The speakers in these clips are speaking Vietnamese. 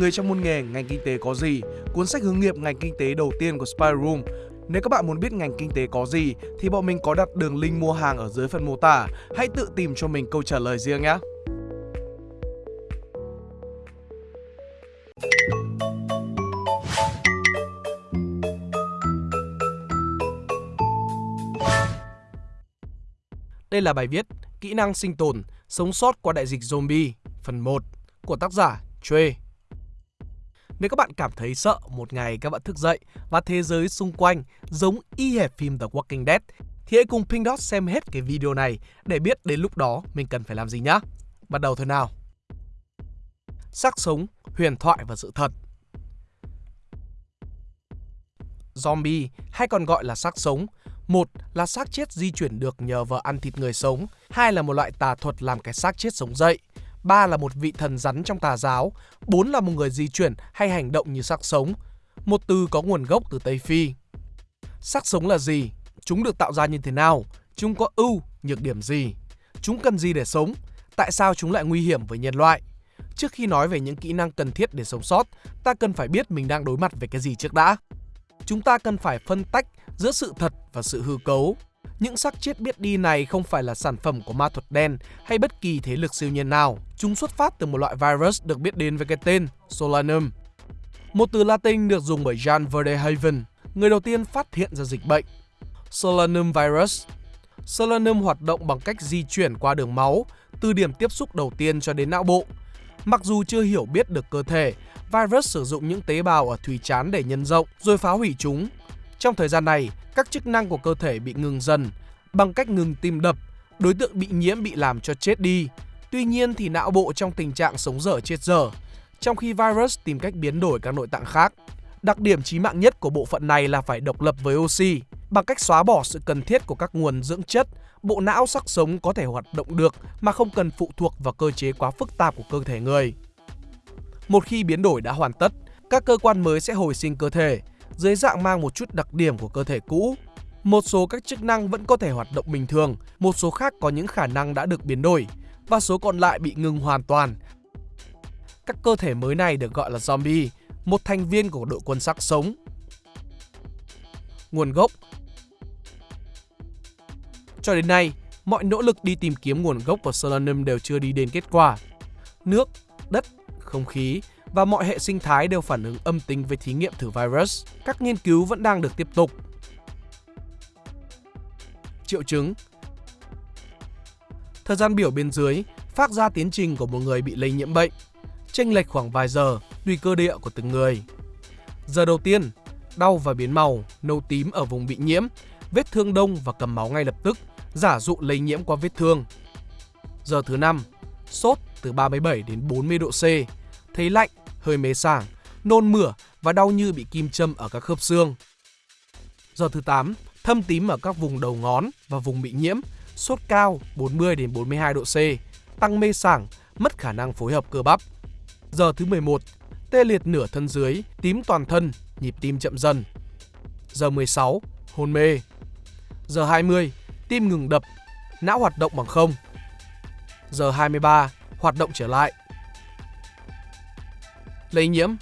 Người trong môn nghề ngành kinh tế có gì, cuốn sách hướng nghiệp ngành kinh tế đầu tiên của Spy Room. Nếu các bạn muốn biết ngành kinh tế có gì thì bọn mình có đặt đường link mua hàng ở dưới phần mô tả. Hãy tự tìm cho mình câu trả lời riêng nhé. Đây là bài viết Kỹ năng sinh tồn, sống sót qua đại dịch zombie, phần 1 của tác giả Trey. Nếu các bạn cảm thấy sợ một ngày các bạn thức dậy và thế giới xung quanh giống y hệt phim The Walking Dead thì hãy cùng Pink Dot xem hết cái video này để biết đến lúc đó mình cần phải làm gì nhé. Bắt đầu thôi nào. Xác sống, huyền thoại và sự thật Zombie hay còn gọi là xác sống một là xác chết di chuyển được nhờ vào ăn thịt người sống, hai là một loại tà thuật làm cái xác chết sống dậy, ba là một vị thần rắn trong tà giáo, bốn là một người di chuyển hay hành động như xác sống. Một từ có nguồn gốc từ Tây Phi. Xác sống là gì? Chúng được tạo ra như thế nào? Chúng có ưu, nhược điểm gì? Chúng cần gì để sống? Tại sao chúng lại nguy hiểm với nhân loại? Trước khi nói về những kỹ năng cần thiết để sống sót, ta cần phải biết mình đang đối mặt với cái gì trước đã. Chúng ta cần phải phân tách giữa sự thật và sự hư cấu. Những xác chết biết đi này không phải là sản phẩm của ma thuật đen hay bất kỳ thế lực siêu nhiên nào. Chúng xuất phát từ một loại virus được biết đến với cái tên Solanum. Một từ Latin được dùng bởi Jan Verdehaven, người đầu tiên phát hiện ra dịch bệnh. Solanum virus Solanum hoạt động bằng cách di chuyển qua đường máu, từ điểm tiếp xúc đầu tiên cho đến não bộ. Mặc dù chưa hiểu biết được cơ thể, virus sử dụng những tế bào ở thùy chán để nhân rộng rồi phá hủy chúng trong thời gian này, các chức năng của cơ thể bị ngừng dần bằng cách ngừng tim đập, đối tượng bị nhiễm bị làm cho chết đi. Tuy nhiên thì não bộ trong tình trạng sống dở chết dở, trong khi virus tìm cách biến đổi các nội tạng khác. Đặc điểm chí mạng nhất của bộ phận này là phải độc lập với oxy. Bằng cách xóa bỏ sự cần thiết của các nguồn dưỡng chất, bộ não sắc sống có thể hoạt động được mà không cần phụ thuộc vào cơ chế quá phức tạp của cơ thể người. Một khi biến đổi đã hoàn tất, các cơ quan mới sẽ hồi sinh cơ thể, dưới dạng mang một chút đặc điểm của cơ thể cũ. Một số các chức năng vẫn có thể hoạt động bình thường, một số khác có những khả năng đã được biến đổi và số còn lại bị ngừng hoàn toàn. Các cơ thể mới này được gọi là zombie, một thành viên của đội quân sắc sống. Nguồn gốc Cho đến nay, mọi nỗ lực đi tìm kiếm nguồn gốc của Solanum đều chưa đi đến kết quả. Nước, đất, không khí và mọi hệ sinh thái đều phản ứng âm tính với thí nghiệm thử virus. Các nghiên cứu vẫn đang được tiếp tục. Triệu chứng Thời gian biểu bên dưới phát ra tiến trình của một người bị lây nhiễm bệnh, chênh lệch khoảng vài giờ tùy cơ địa của từng người. Giờ đầu tiên, đau và biến màu, nâu tím ở vùng bị nhiễm, vết thương đông và cầm máu ngay lập tức, giả dụ lây nhiễm qua vết thương. Giờ thứ năm, sốt từ 37 đến 40 độ C, thấy lạnh, hơi mê sảng, nôn mửa và đau như bị kim châm ở các khớp xương. Giờ thứ 8, thâm tím ở các vùng đầu ngón và vùng bị nhiễm, sốt cao 40 đến 42 độ C, tăng mê sảng, mất khả năng phối hợp cơ bắp. Giờ thứ 11, tê liệt nửa thân dưới, tím toàn thân, nhịp tim chậm dần. Giờ 16, hôn mê. Giờ 20, tim ngừng đập, não hoạt động bằng không. Giờ 23, hoạt động trở lại, lây nhiễm.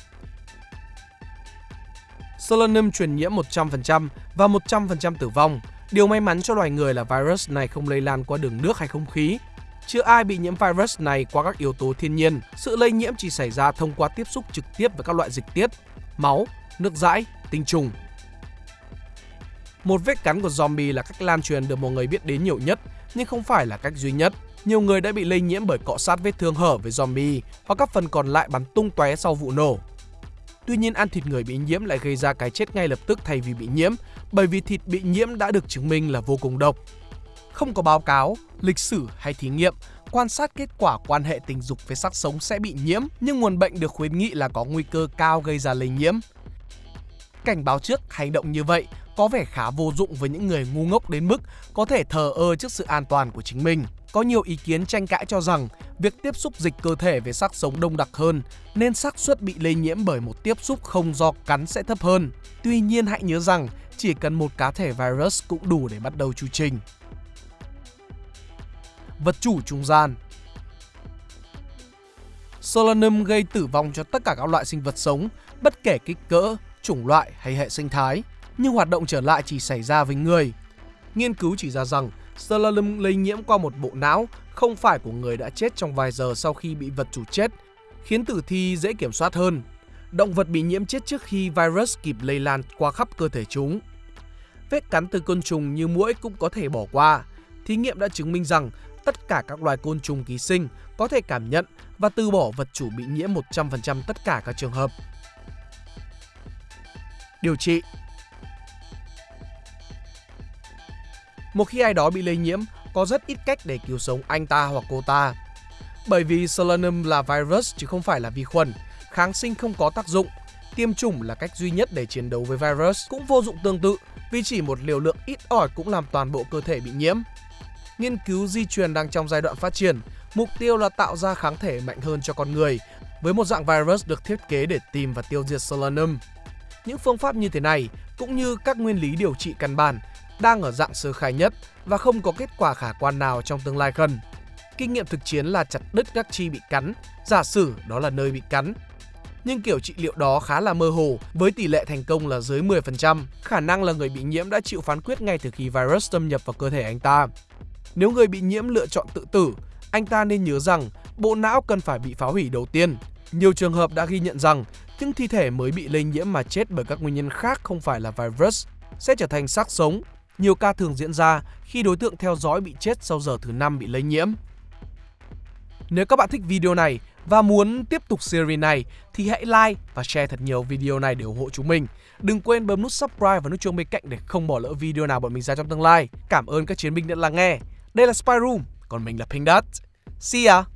Solanum truyền nhiễm 100% và 100% tử vong. Điều may mắn cho loài người là virus này không lây lan qua đường nước hay không khí. Chưa ai bị nhiễm virus này qua các yếu tố thiên nhiên. Sự lây nhiễm chỉ xảy ra thông qua tiếp xúc trực tiếp với các loại dịch tiết, máu, nước dãi, tinh trùng. Một vết cắn của zombie là cách lan truyền được mọi người biết đến nhiều nhất, nhưng không phải là cách duy nhất nhiều người đã bị lây nhiễm bởi cọ sát vết thương hở với zombie hoặc các phần còn lại bắn tung tóe sau vụ nổ. Tuy nhiên ăn thịt người bị nhiễm lại gây ra cái chết ngay lập tức thay vì bị nhiễm, bởi vì thịt bị nhiễm đã được chứng minh là vô cùng độc. Không có báo cáo, lịch sử hay thí nghiệm quan sát kết quả quan hệ tình dục với xác sống sẽ bị nhiễm, nhưng nguồn bệnh được khuyến nghị là có nguy cơ cao gây ra lây nhiễm. Cảnh báo trước hành động như vậy có vẻ khá vô dụng với những người ngu ngốc đến mức có thể thờ ơ trước sự an toàn của chính mình. Có nhiều ý kiến tranh cãi cho rằng việc tiếp xúc dịch cơ thể với xác sống đông đặc hơn nên xác suất bị lây nhiễm bởi một tiếp xúc không do cắn sẽ thấp hơn. Tuy nhiên hãy nhớ rằng chỉ cần một cá thể virus cũng đủ để bắt đầu chu trình. Vật chủ trung gian Solanum gây tử vong cho tất cả các loại sinh vật sống, bất kể kích cỡ, chủng loại hay hệ sinh thái, nhưng hoạt động trở lại chỉ xảy ra với người. Nghiên cứu chỉ ra rằng Slalom lây nhiễm qua một bộ não không phải của người đã chết trong vài giờ sau khi bị vật chủ chết, khiến tử thi dễ kiểm soát hơn. Động vật bị nhiễm chết trước khi virus kịp lây lan qua khắp cơ thể chúng. Vết cắn từ côn trùng như muỗi cũng có thể bỏ qua. Thí nghiệm đã chứng minh rằng tất cả các loài côn trùng ký sinh có thể cảm nhận và từ bỏ vật chủ bị nhiễm 100% tất cả các trường hợp. Điều trị Một khi ai đó bị lây nhiễm, có rất ít cách để cứu sống anh ta hoặc cô ta. Bởi vì Solanum là virus chứ không phải là vi khuẩn, kháng sinh không có tác dụng, tiêm chủng là cách duy nhất để chiến đấu với virus cũng vô dụng tương tự vì chỉ một liều lượng ít ỏi cũng làm toàn bộ cơ thể bị nhiễm. Nghiên cứu di truyền đang trong giai đoạn phát triển, mục tiêu là tạo ra kháng thể mạnh hơn cho con người với một dạng virus được thiết kế để tìm và tiêu diệt Solanum. Những phương pháp như thế này cũng như các nguyên lý điều trị căn bản đang ở dạng sơ khai nhất và không có kết quả khả quan nào trong tương lai gần. Kinh nghiệm thực chiến là chặt đứt các chi bị cắn, giả sử đó là nơi bị cắn. Nhưng kiểu trị liệu đó khá là mơ hồ với tỷ lệ thành công là dưới 10%, khả năng là người bị nhiễm đã chịu phán quyết ngay từ khi virus xâm nhập vào cơ thể anh ta. Nếu người bị nhiễm lựa chọn tự tử, anh ta nên nhớ rằng bộ não cần phải bị phá hủy đầu tiên. Nhiều trường hợp đã ghi nhận rằng những thi thể mới bị lây nhiễm mà chết bởi các nguyên nhân khác không phải là virus sẽ trở thành xác sống. Nhiều ca thường diễn ra khi đối tượng theo dõi bị chết sau giờ thứ năm bị lây nhiễm. Nếu các bạn thích video này và muốn tiếp tục series này thì hãy like và share thật nhiều video này để ủng hộ chúng mình. Đừng quên bấm nút subscribe và nút chuông bên cạnh để không bỏ lỡ video nào bọn mình ra trong tương lai. Cảm ơn các chiến binh đã lắng nghe. Đây là Spy Room, còn mình là Pink Dot. See ya!